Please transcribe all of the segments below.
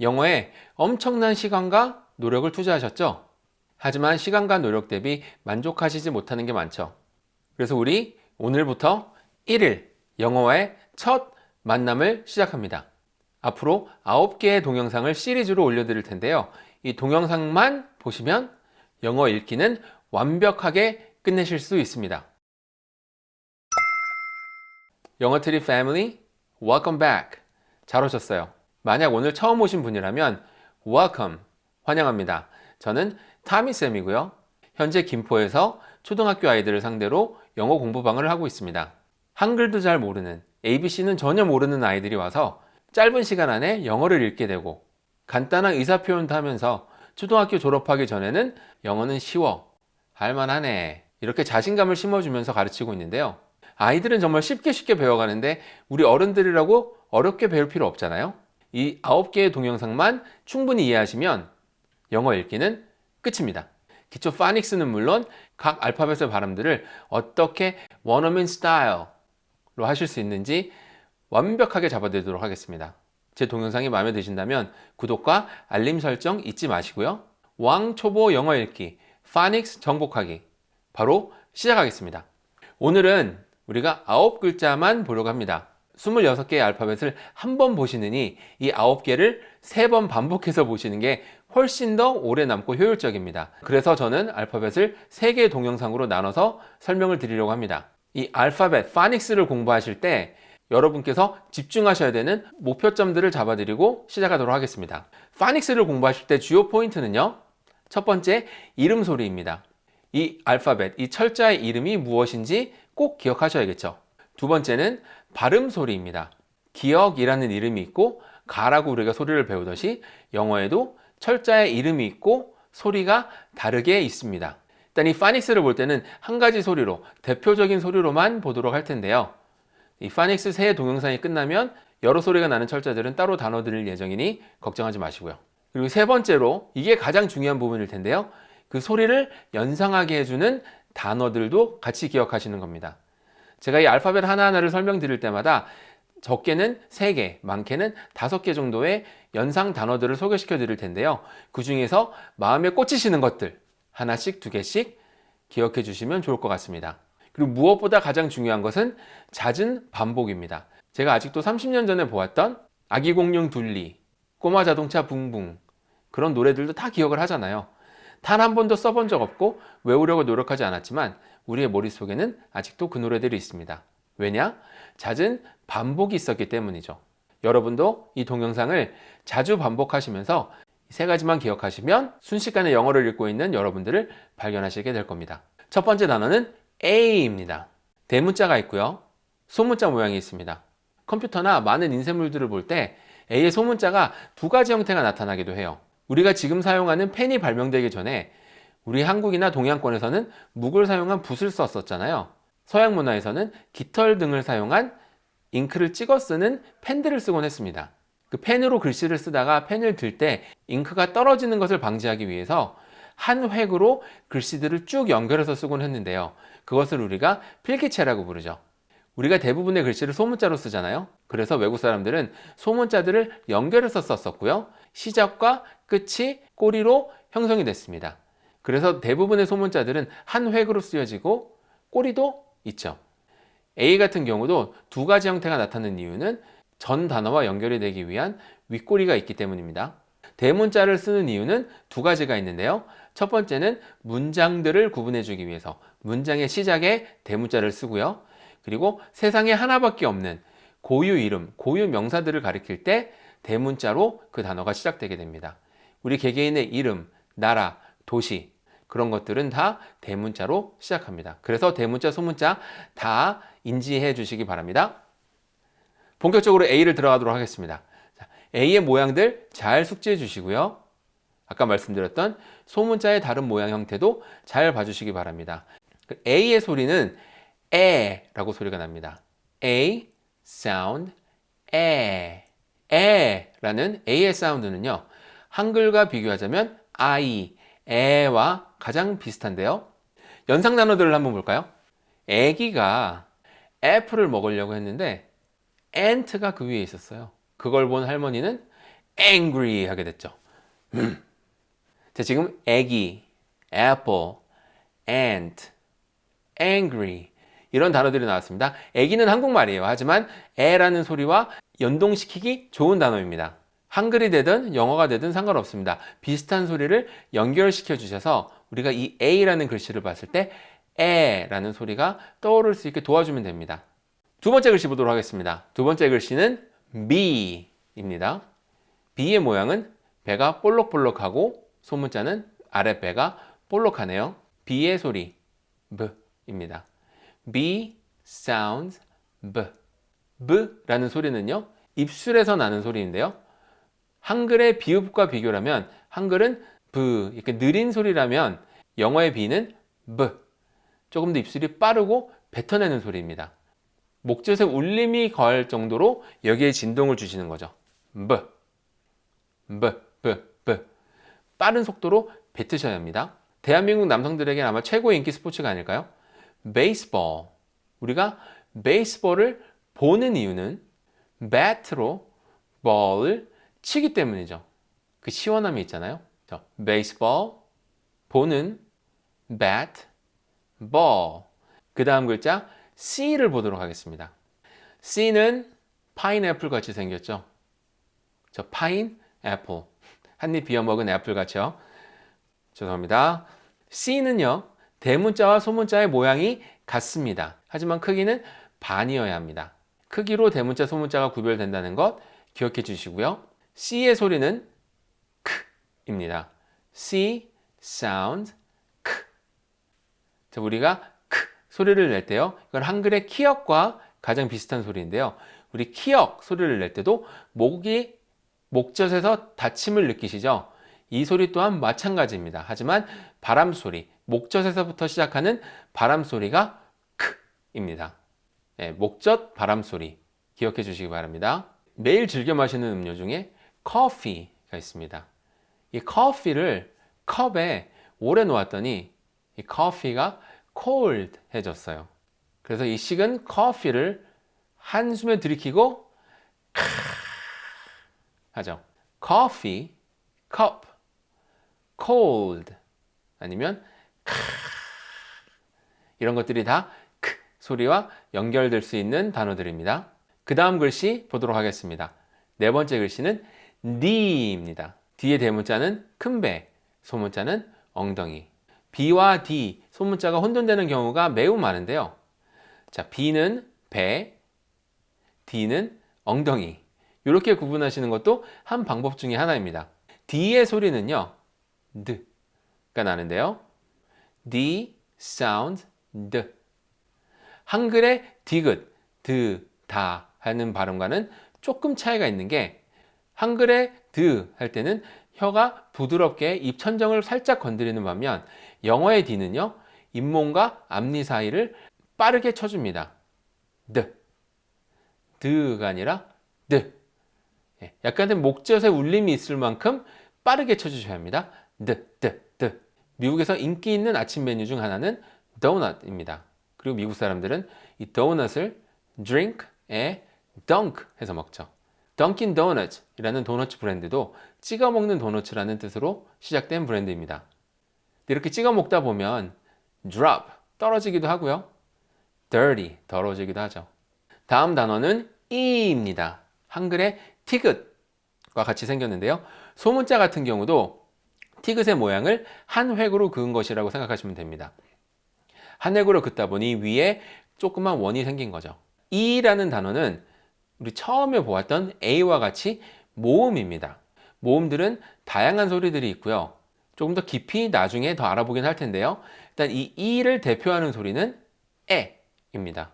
영어에 엄청난 시간과 노력을 투자하셨죠? 하지만 시간과 노력 대비 만족하시지 못하는 게 많죠. 그래서 우리 오늘부터 1일 영어와의 첫 만남을 시작합니다. 앞으로 9개의 동영상을 시리즈로 올려드릴 텐데요. 이 동영상만 보시면 영어 읽기는 완벽하게 끝내실 수 있습니다. 영어 트리 family, welcome back. 잘 오셨어요. 만약 오늘 처음 오신 분이라면 welcome, 환영합니다. 저는 타미쌤이고요. 현재 김포에서 초등학교 아이들을 상대로 영어 공부방을 하고 있습니다. 한글도 잘 모르는, ABC는 전혀 모르는 아이들이 와서 짧은 시간 안에 영어를 읽게 되고 간단한 의사표현도 하면서 초등학교 졸업하기 전에는 영어는 쉬워, 할만하네 이렇게 자신감을 심어주면서 가르치고 있는데요. 아이들은 정말 쉽게 쉽게 배워가는데 우리 어른들이라고 어렵게 배울 필요 없잖아요. 이 9개의 동영상만 충분히 이해하시면 영어 읽기는 끝입니다. 기초 파닉스는 물론 각 알파벳의 발음들을 어떻게 원어민 스타일로 하실 수 있는지 완벽하게 잡아드리도록 하겠습니다. 제 동영상이 마음에 드신다면 구독과 알림 설정 잊지 마시고요. 왕초보 영어 읽기, 파닉스 정복하기 바로 시작하겠습니다. 오늘은 우리가 9글자만 보려고 합니다. 26개의 알파벳을 한 번 보시느니 이 9개를 3번 반복해서 보시는 게 훨씬 더 오래 남고 효율적입니다. 그래서 저는 알파벳을 3개의 동영상으로 나눠서 설명을 드리려고 합니다. 이 알파벳, 파닉스를 공부하실 때 여러분께서 집중하셔야 되는 목표점들을 잡아드리고 시작하도록 하겠습니다. 파닉스를 공부하실 때 주요 포인트는요. 첫 번째, 이름 소리입니다. 이 알파벳, 이 철자의 이름이 무엇인지 꼭 기억하셔야겠죠. 두 번째는 발음 소리입니다. 기억이라는 이름이 있고 가라고 우리가 소리를 배우듯이 영어에도 철자의 이름이 있고 소리가 다르게 있습니다. 일단 이 파닉스를 볼 때는 한 가지 소리로 대표적인 소리로만 보도록 할 텐데요. 이 파닉스 새 동영상이 끝나면 여러 소리가 나는 철자들은 따로 단어 드릴 예정이니 걱정하지 마시고요. 그리고 세 번째로 이게 가장 중요한 부분일 텐데요. 그 소리를 연상하게 해주는 단어들도 같이 기억하시는 겁니다. 제가 이 알파벳 하나하나를 설명드릴 때마다 적게는 3개, 많게는 5개 정도의 연상 단어들을 소개시켜 드릴 텐데요. 그 중에서 마음에 꽂히시는 것들 하나씩, 두 개씩 기억해 주시면 좋을 것 같습니다. 그리고 무엇보다 가장 중요한 것은 잦은 반복입니다. 제가 아직도 30년 전에 보았던 아기 공룡 둘리, 꼬마 자동차 붕붕 그런 노래들도 다 기억을 하잖아요. 단 한 번도 써본 적 없고 외우려고 노력하지 않았지만 우리의 머릿속에는 아직도 그 노래들이 있습니다. 왜냐? 잦은 반복이 있었기 때문이죠. 여러분도 이 동영상을 자주 반복하시면서 세 가지만 기억하시면 순식간에 영어를 읽고 있는 여러분들을 발견하시게 될 겁니다. 첫 번째 단어는 A입니다. 대문자가 있고요. 소문자 모양이 있습니다. 컴퓨터나 많은 인쇄물들을 볼 때 A의 소문자가 두 가지 형태가 나타나기도 해요. 우리가 지금 사용하는 펜이 발명되기 전에 우리 한국이나 동양권에서는 묵을 사용한 붓을 썼었잖아요. 서양 문화에서는 깃털 등을 사용한 잉크를 찍어 쓰는 펜들을 쓰곤 했습니다. 그 펜으로 글씨를 쓰다가 펜을 들 때 잉크가 떨어지는 것을 방지하기 위해서 한 획으로 글씨들을 쭉 연결해서 쓰곤 했는데요. 그것을 우리가 필기체라고 부르죠. 우리가 대부분의 글씨를 소문자로 쓰잖아요. 그래서 외국 사람들은 소문자들을 연결해서 썼었고요. 시작과 끝이 꼬리로 형성이 됐습니다. 그래서 대부분의 소문자들은 한 획으로 쓰여지고 꼬리도 있죠. A 같은 경우도 두 가지 형태가 나타나는 이유는 전 단어와 연결이 되기 위한 윗꼬리가 있기 때문입니다. 대문자를 쓰는 이유는 두 가지가 있는데요. 첫 번째는 문장들을 구분해 주기 위해서 문장의 시작에 대문자를 쓰고요. 그리고 세상에 하나밖에 없는 고유 이름, 고유 명사들을 가리킬 때 대문자로 그 단어가 시작되게 됩니다. 우리 개개인의 이름, 나라, 도시 그런 것들은 다 대문자로 시작합니다. 그래서 대문자, 소문자 다 인지해 주시기 바랍니다. 본격적으로 A를 들어가도록 하겠습니다. A의 모양들 잘 숙지해 주시고요. 아까 말씀드렸던 소문자의 다른 모양 형태도 잘 봐주시기 바랍니다. 그 A의 소리는 에라고 소리가 납니다. A sound 에 에라는 A의 사운드는요. 한글과 비교하자면 I, 에와 가장 비슷한데요. 연상 단어들을 한번 볼까요? 애기가 애플을 먹으려고 했는데 엔트가 그 위에 있었어요. 그걸 본 할머니는 angry 하게 됐죠. 음. 자, 지금 애기, apple, ant, angry 이런 단어들이 나왔습니다. 애기는 한국말이에요. 하지만 애라는 소리와 연동시키기 좋은 단어입니다. 한글이 되든 영어가 되든 상관없습니다. 비슷한 소리를 연결시켜 주셔서 우리가 이 A라는 글씨를 봤을 때 에라는 소리가 떠오를 수 있게 도와주면 됩니다. 두 번째 글씨 보도록 하겠습니다. 두 번째 글씨는 B입니다. B의 모양은 배가 볼록볼록하고 소문자는 아랫배가 볼록하네요. B의 소리 B입니다. B sounds B. B라는 소리는요. 입술에서 나는 소리인데요. 한글의 비읍과 비교라면 한글은 B 이렇게 느린 소리라면 영어의 B는 B. 조금 더 입술이 빠르고 뱉어내는 소리입니다. 목젖에 울림이 가할 정도로 여기에 진동을 주시는 거죠. B, B, B, B. 빠른 속도로 뱉으셔야 합니다. 대한민국 남성들에게 아마 최고의 인기 스포츠가 아닐까요? 베이스볼. 우리가 베이스볼을 보는 이유는 배트로 볼을 치기 때문이죠. 그 시원함이 있잖아요. baseball, 보는, bat, ball. 그 다음 글자 C를 보도록 하겠습니다. C는 파인애플 같이 생겼죠. 저 파인 애플. 한입 비어 먹은 애플 같죠. 죄송합니다. C는요. 대문자와 소문자의 모양이 같습니다. 하지만 크기는 반이어야 합니다. 크기로 대문자, 소문자가 구별된다는 것 기억해 주시고요. C의 소리는 크입니다. C sounds 크. 자, 우리가 크 소리를 낼 때요. 이건 한글의 키역과 가장 비슷한 소리인데요. 우리 키역 소리를 낼 때도 목이 목젖에서 닫힘을 느끼시죠? 이 소리 또한 마찬가지입니다. 하지만 바람 소리, 목젖에서부터 시작하는 바람 소리가 크입니다. 네, 목젖 바람 소리 기억해 주시기 바랍니다. 매일 즐겨 마시는 음료 중에 커피가 있습니다. 이 커피를 컵에 오래 놓았더니 이 커피가 cold해졌어요. 그래서 이 식은 커피를 한숨에 들이키고 하죠. coffee, cup, cold 아니면 이런 것들이 다 소리와 연결될 수 있는 단어들입니다. 그 다음 글씨 보도록 하겠습니다. 네 번째 글씨는 D입니다. D의 대문자는 큰 배, 소문자는 엉덩이. B와 D, 소문자가 혼돈되는 경우가 매우 많은데요. 자, B는 배, D는 엉덩이. 이렇게 구분하시는 것도 한 방법 중에 하나입니다. D의 소리는요, D가 나는데요. D sounds D. 한글의 디귿, 드, 다 하는 발음과는 조금 차이가 있는 게 한글의 드 할 때는 혀가 부드럽게 입천정을 살짝 건드리는 반면 영어의 D는요 잇몸과 앞니 사이를 빠르게 쳐줍니다. 드, 드가 아니라 드. 예, 약간의 목젖에 울림이 있을 만큼 빠르게 쳐주셔야 합니다. 드, 드, 드. 미국에서 인기 있는 아침 메뉴 중 하나는 도넛입니다. 그리고 미국 사람들은 이 도넛을 drink에 dunk 해서 먹죠. 던킨 도넛이라는 도넛 브랜드도 찍어 먹는 도넛이라는 뜻으로 시작된 브랜드입니다. 이렇게 찍어 먹다 보면 drop 떨어지기도 하고요. dirty 더러워지기도 하죠. 다음 단어는 이입니다. 한글의 티귿과 같이 생겼는데요. 소문자 같은 경우도 티귿의 모양을 한 획으로 그은 것이라고 생각하시면 됩니다. 한 획으로 긋다 보니 위에 조그만 원이 생긴 거죠. 이라는 단어는 우리 처음에 보았던 A와 같이 모음입니다. 모음들은 다양한 소리들이 있고요. 조금 더 깊이 나중에 더 알아보긴 할 텐데요. 일단 이 이를 대표하는 소리는 에 입니다.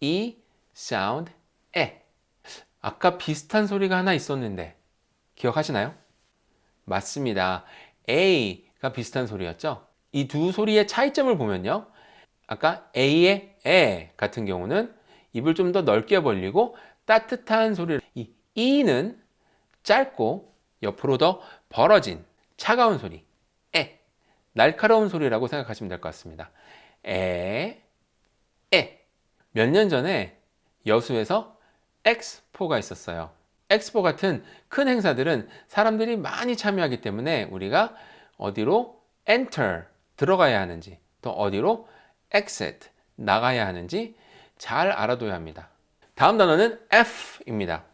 이 sound 에. 아까 비슷한 소리가 하나 있었는데 기억하시나요? 맞습니다. A가 비슷한 소리였죠? 이 두 소리의 차이점을 보면요. 아까 A의 에 같은 경우는 입을 좀 더 넓게 벌리고 따뜻한 소리를 이 E는 짧고 옆으로 더 벌어진 차가운 소리 에 날카로운 소리라고 생각하시면 될 것 같습니다. 에, 에. 몇 년 전에 여수에서 엑스포가 있었어요. 엑스포 같은 큰 행사들은 사람들이 많이 참여하기 때문에 우리가 어디로 enter 들어가야 하는지 또 어디로 exit 나가야 하는지 잘 알아둬야 합니다. 다음 단어는 F입니다.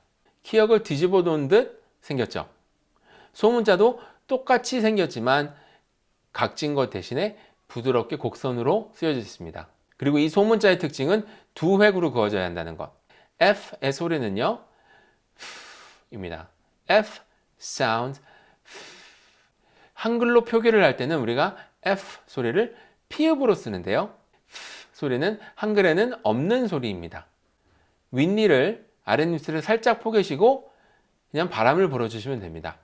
기억을 뒤집어 놓은 듯 생겼죠. 소문자도 똑같이 생겼지만 각진 것 대신에 부드럽게 곡선으로 쓰여져 있습니다. 그리고 이 소문자의 특징은 두 획으로 그어져야 한다는 것. F의 소리는요. 입니다. F sound 한글로 표기를 할 때는 우리가 F 소리를 피읍으로 쓰는데요. 소리는 한글에는 없는 소리입니다. 윗니를 아랫입술을 살짝 포개시고 그냥 바람을 불어주시면 됩니다.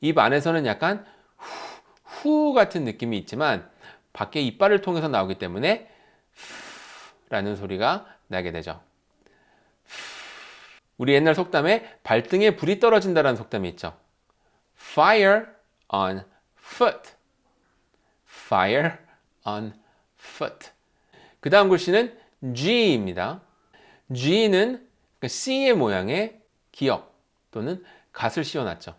입 안에서는 약간 후, 후 같은 느낌이 있지만 밖에 이빨을 통해서 나오기 때문에 라는 소리가 나게 되죠. 우리 옛날 속담에 발등에 불이 떨어진다는 속담이 있죠. Fire on foot. Fire on foot. 그 다음 글씨는 G입니다. G는 C의 모양의 기역 또는 갓을 씌워놨죠.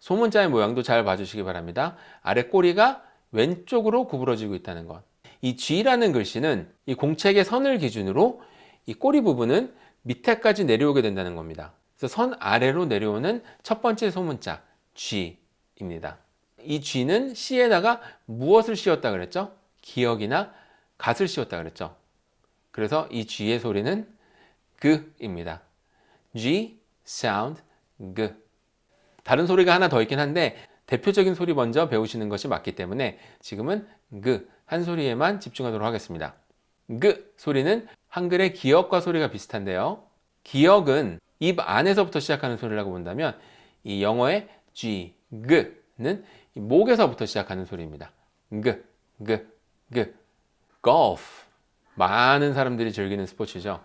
소문자의 모양도 잘 봐주시기 바랍니다. 아래 꼬리가 왼쪽으로 구부러지고 있다는 것. 이 G라는 글씨는 이 공책의 선을 기준으로 이 꼬리 부분은 밑에까지 내려오게 된다는 겁니다. 그래서 선 아래로 내려오는 첫 번째 소문자 G입니다. 이 G는 C에다가 무엇을 씌웠다 그랬죠? 기억이나 갓을 씌웠다 그랬죠. 그래서 이 G의 소리는 그입니다. G, sound, 그. 다른 소리가 하나 더 있긴 한데 대표적인 소리 먼저 배우시는 것이 맞기 때문에 지금은 그 한 소리에만 집중하도록 하겠습니다. 그 소리는 한글의 기역과 소리가 비슷한데요. 기역은 입 안에서부터 시작하는 소리라고 본다면 이 영어의 G, 그는 목에서부터 시작하는 소리입니다. 그, 그, 그. golf. 많은 사람들이 즐기는 스포츠죠.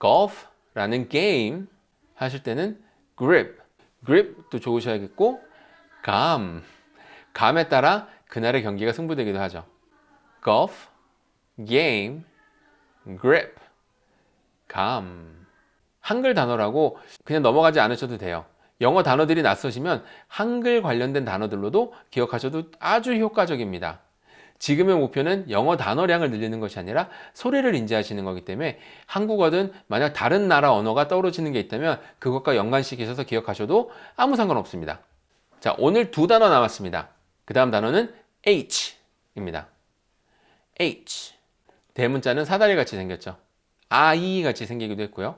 golf라는 게임 하실 때는 grip, grip도 좋으셔야겠고 감, 감에 따라 그날의 경기가 승부되기도 하죠. golf, game, grip, 감. 한글 단어라고 그냥 넘어가지 않으셔도 돼요. 영어 단어들이 낯서시면 한글 관련된 단어들로도 기억하셔도 아주 효과적입니다. 지금의 목표는 영어 단어량을 늘리는 것이 아니라 소리를 인지하시는 거기 때문에 한국어든 만약 다른 나라 언어가 떠오르시는 게 있다면 그것과 연관시키셔서 기억하셔도 아무 상관없습니다. 자, 오늘 두 단어 남았습니다. 그 다음 단어는 H입니다. H. 대문자는 사다리 같이 생겼죠. 아이 같이 생기기도 했고요.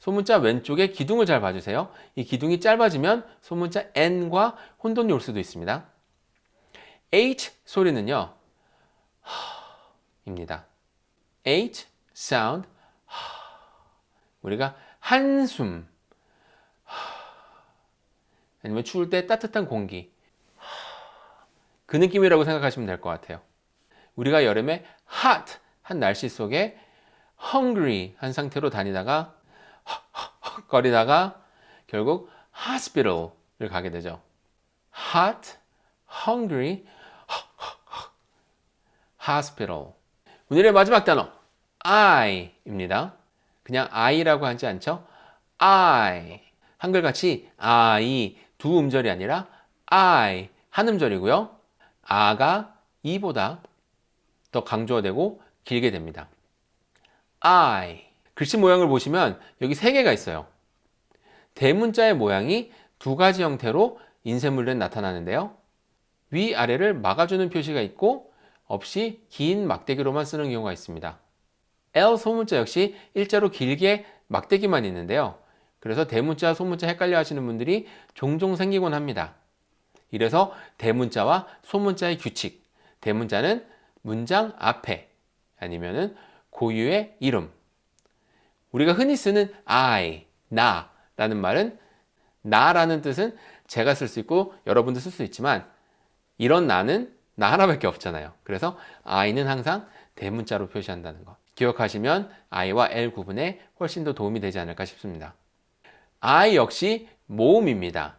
소문자 왼쪽에 기둥을 잘 봐주세요. 이 기둥이 짧아지면 소문자 N과 혼돈이 올 수도 있습니다. H 소리는요. 입니다. H sound 우리가 한숨 아니면 추울 때 따뜻한 공기 그 느낌이라고 생각하시면 될 것 같아요. 우리가 여름에 hot 한 날씨 속에 hungry 한 상태로 다니다가 거리다가 결국 hospital을 가게 되죠. hot, hungry, hospital. 오늘의 마지막 단어 I입니다. 그냥 I라고 하지 않죠? I 한글같이 I 두 음절이 아니라 I 한 음절이고요. 아가 이보다 더 강조되고 길게 됩니다. I 글씨 모양을 보시면 여기 세 개가 있어요. 대문자의 모양이 두 가지 형태로 인쇄물에 나타나는데요. 위아래를 막아주는 표시가 있고 없이 긴 막대기로만 쓰는 경우가 있습니다. L 소문자 역시 일자로 길게 막대기만 있는데요. 그래서 대문자, 소문자 헷갈려 하시는 분들이 종종 생기곤 합니다. 이래서 대문자와 소문자의 규칙, 대문자는 문장 앞에 아니면은 고유의 이름. 우리가 흔히 쓰는 I, 나 라는 말은 나라는 뜻은 제가 쓸 수 있고 여러분도 쓸 수 있지만 이런 나는 나 하나밖에 없잖아요. 그래서 I는 항상 대문자로 표시한다는 거. 기억하시면 I와 L 구분에 훨씬 더 도움이 되지 않을까 싶습니다. I 역시 모음입니다.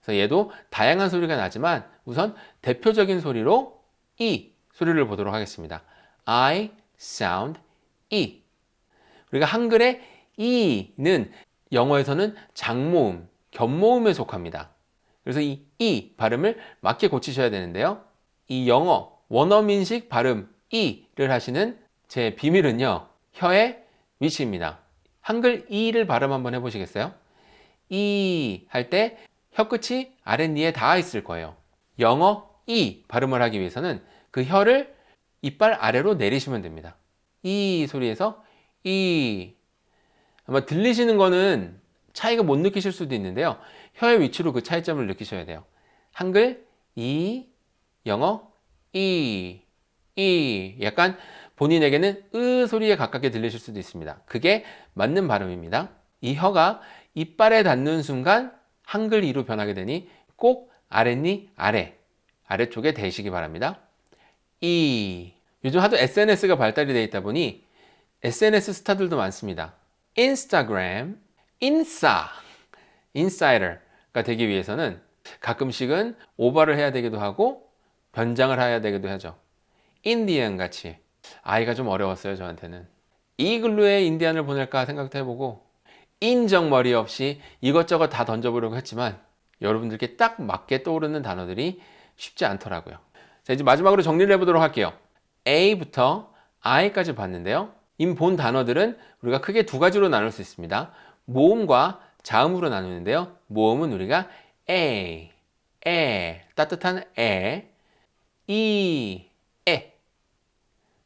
그래서 얘도 다양한 소리가 나지만 우선 대표적인 소리로 E 소리를 보도록 하겠습니다. I sound E. 우리가 한글에 이는 영어에서는 장모음, 겹모음에 속합니다. 그래서 이이 발음을 맞게 고치셔야 되는데요. 이 영어 원어민식 발음 이를 하시는 제 비밀은요. 혀의 위치입니다. 한글 이를 발음 한번 해보시겠어요? 이할때 혀끝이 아랫니에 닿아 있을 거예요. 영어 이 발음을 하기 위해서는 그 혀를 이빨 아래로 내리시면 됩니다. 이 소리에서 이 아마 들리시는 거는 차이가 못 느끼실 수도 있는데요. 혀의 위치로 그 차이점을 느끼셔야 돼요. 한글 이, 영어 이, 이 약간 본인에게는 으 소리에 가깝게 들리실 수도 있습니다. 그게 맞는 발음입니다. 이 혀가 이빨에 닿는 순간 한글 이로 변하게 되니 꼭 아랫니 아래 아래쪽에 대시기 바랍니다. 이 요즘 하도 SNS가 발달이 되어 있다 보니 SNS 스타들도 많습니다. 인스타그램, 인싸, 인사이더가 되기 위해서는 가끔씩은 오버를 해야 되기도 하고 변장을 해야 되기도 하죠. 인디언 같이 아이가 좀 어려웠어요 저한테는 이글루에 인디안을 보낼까 생각도 해보고 인정머리 없이 이것저것 다 던져보려고 했지만 여러분들께 딱 맞게 떠오르는 단어들이 쉽지 않더라고요 자 이제 마지막으로 정리를 해보도록 할게요. A부터 I까지 봤는데요. 이본 단어들은 우리가 크게 두 가지로 나눌 수 있습니다. 모음과 자음으로 나누는데요. 모음은 우리가 A, 에, 따뜻한 에, 이, 에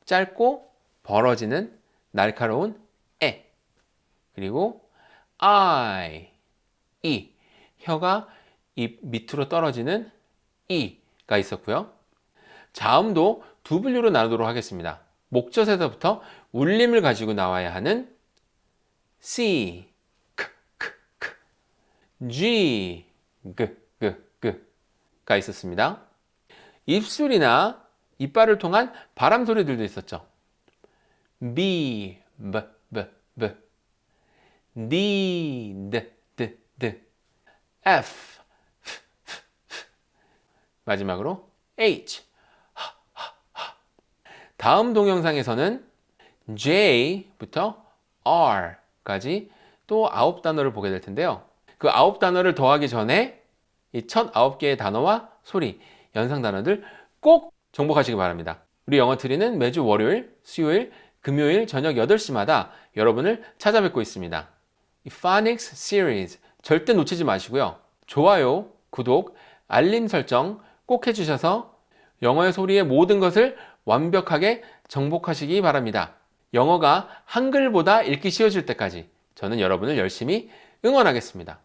짧고 벌어지는 날카로운 에 그리고 I, 이 혀가 입 밑으로 떨어지는 이가 있었고요 자음도 두 분류로 나누도록 하겠습니다 목젖에서부터 울림을 가지고 나와야 하는 C, K, K, K, G, G, G, G가 있었습니다 입술이나 이빨을 통한 바람 소리들도 있었죠. B, B, B, B, D, D, D, D, F, F, F, F. 마지막으로 H. 다음 동영상에서는 J부터 R까지 또 아홉 단어를 보게 될 텐데요. 그 아홉 단어를 더하기 전에 이 첫 아홉 개의 단어와 소리, 연상 단어들 꼭 정복하시기 바랍니다. 우리 영어 트리는 매주 월요일, 수요일, 금요일 저녁 8시마다 여러분을 찾아뵙고 있습니다. 이 Phonics Series 절대 놓치지 마시고요. 좋아요, 구독, 알림 설정 꼭 해주셔서 영어의 소리의 모든 것을 완벽하게 정복하시기 바랍니다. 영어가 한글보다 읽기 쉬워질 때까지 저는 여러분을 열심히 응원하겠습니다.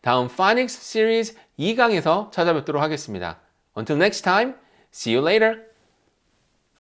다음 Phonics Series 2강에서 찾아뵙도록 하겠습니다. Until next time, see you later!